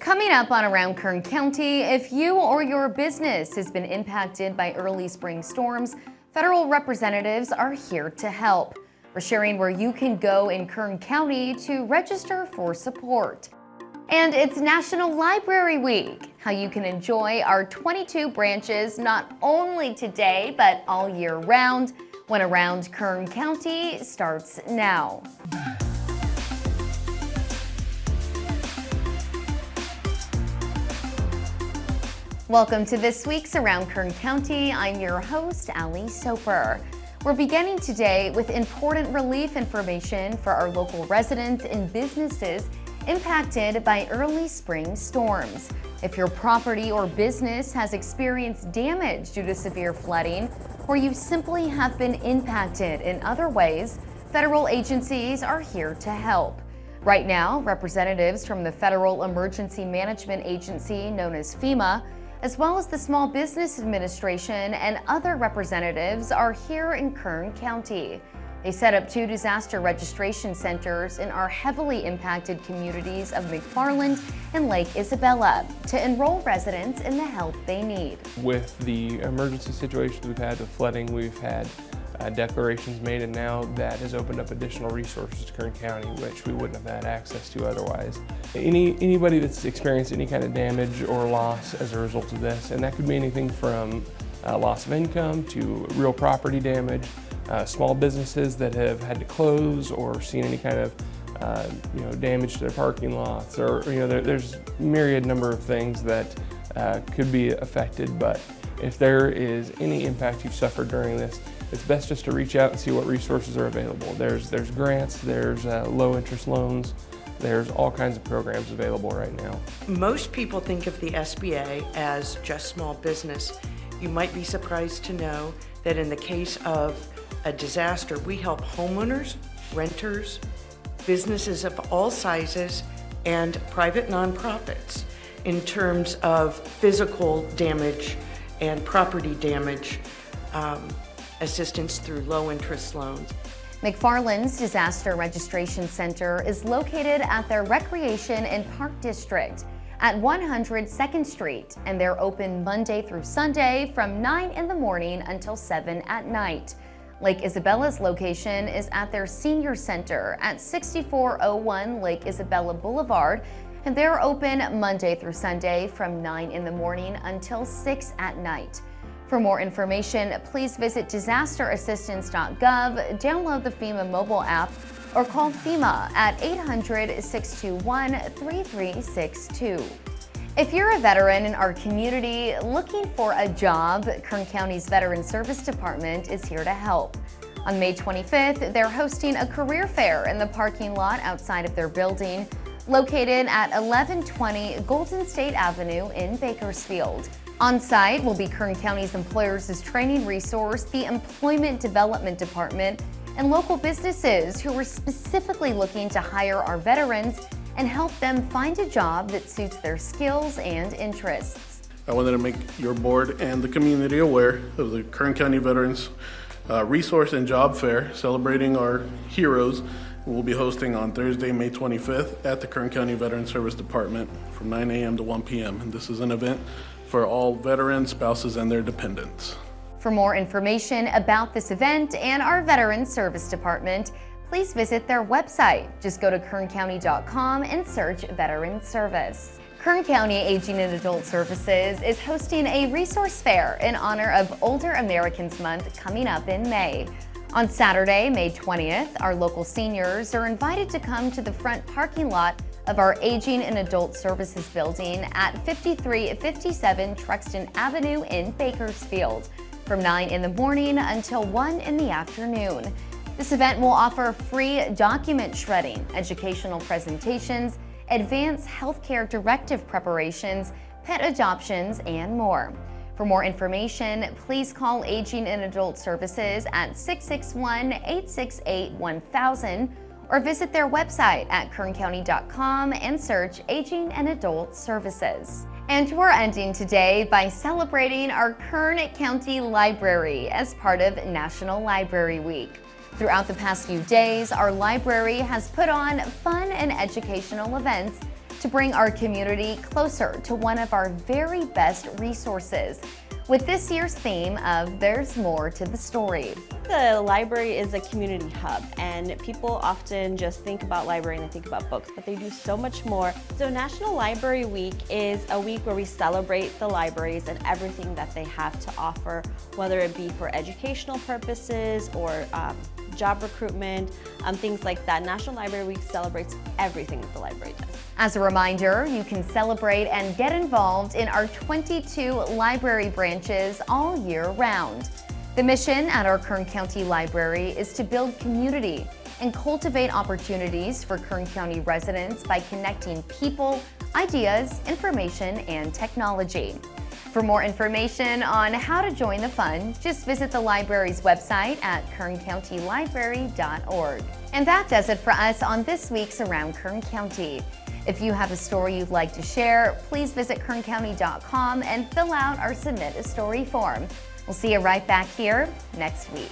Coming up on Around Kern County, if you or your business has been impacted by early spring storms, federal representatives are here to help. We're sharing where you can go in Kern County to register for support. And it's National Library Week, how you can enjoy our 22 branches not only today, but all year round, when Around Kern County starts now. Welcome to this week's Around Kern County. I'm your host, Ali Soper. We're beginning today with important relief information for our local residents and businesses impacted by early spring storms. If your property or business has experienced damage due to severe flooding, or you simply have been impacted in other ways, federal agencies are here to help. Right now, representatives from the Federal Emergency Management Agency, known as FEMA, as well as the Small Business Administration and other representatives are here in Kern County. They set up two disaster registration centers in our heavily impacted communities of McFarland and Lake Isabella to enroll residents in the help they need. With the emergency situations we've had with flooding, we've had uh, declarations made and now that has opened up additional resources to Kern County which we wouldn't have had access to otherwise. Any, anybody that's experienced any kind of damage or loss as a result of this and that could be anything from uh, loss of income to real property damage, uh, small businesses that have had to close or seen any kind of uh, you know, damage to their parking lots or, you know, there, there's myriad number of things that uh, could be affected but if there is any impact you've suffered during this, it's best just to reach out and see what resources are available. There's, there's grants, there's uh, low interest loans, there's all kinds of programs available right now. Most people think of the SBA as just small business. You might be surprised to know that in the case of a disaster, we help homeowners, renters, businesses of all sizes, and private nonprofits in terms of physical damage and property damage. Um, assistance through low interest loans. McFarland's Disaster Registration Center is located at their Recreation and Park District at 100 2nd Street, and they're open Monday through Sunday from 9 in the morning until 7 at night. Lake Isabella's location is at their Senior Center at 6401 Lake Isabella Boulevard, and they're open Monday through Sunday from 9 in the morning until 6 at night. For more information, please visit disasterassistance.gov, download the FEMA mobile app, or call FEMA at 800-621-3362. If you're a veteran in our community looking for a job, Kern County's Veteran Service Department is here to help. On May 25th, they're hosting a career fair in the parking lot outside of their building, located at 1120 Golden State Avenue in Bakersfield. On site will be Kern County's Employers' Training Resource, the Employment Development Department, and local businesses who are specifically looking to hire our veterans and help them find a job that suits their skills and interests. I wanted to make your board and the community aware of the Kern County Veterans uh, Resource and Job Fair celebrating our heroes we'll be hosting on Thursday, May 25th at the Kern County Veteran Service Department from 9 a.m. to 1 p.m. And this is an event for all veterans, spouses, and their dependents. For more information about this event and our Veteran Service Department, please visit their website. Just go to kerncounty.com and search Veteran Service. Kern County Aging and Adult Services is hosting a resource fair in honor of Older Americans Month coming up in May. On Saturday, May 20th, our local seniors are invited to come to the front parking lot of our Aging and Adult Services building at 5357 Truxtun Avenue in Bakersfield from 9 in the morning until 1 in the afternoon. This event will offer free document shredding, educational presentations, advanced healthcare directive preparations, pet adoptions, and more. For more information, please call Aging and Adult Services at 661-868-1000 or visit their website at kerncounty.com and search Aging and Adult Services. And we're ending today by celebrating our Kern County Library as part of National Library Week. Throughout the past few days, our library has put on fun and educational events to bring our community closer to one of our very best resources with this year's theme of There's More to the Story. The library is a community hub and people often just think about library and they think about books, but they do so much more. So National Library Week is a week where we celebrate the libraries and everything that they have to offer, whether it be for educational purposes or um, job recruitment, um, things like that. National Library Week celebrates everything that the library does. As a reminder, you can celebrate and get involved in our 22 library branches all year round. The mission at our Kern County Library is to build community and cultivate opportunities for Kern County residents by connecting people, ideas, information, and technology. For more information on how to join the fun, just visit the library's website at kerncountylibrary.org. And that does it for us on this week's Around Kern County. If you have a story you'd like to share, please visit kerncounty.com and fill out our Submit a Story form. We'll see you right back here next week.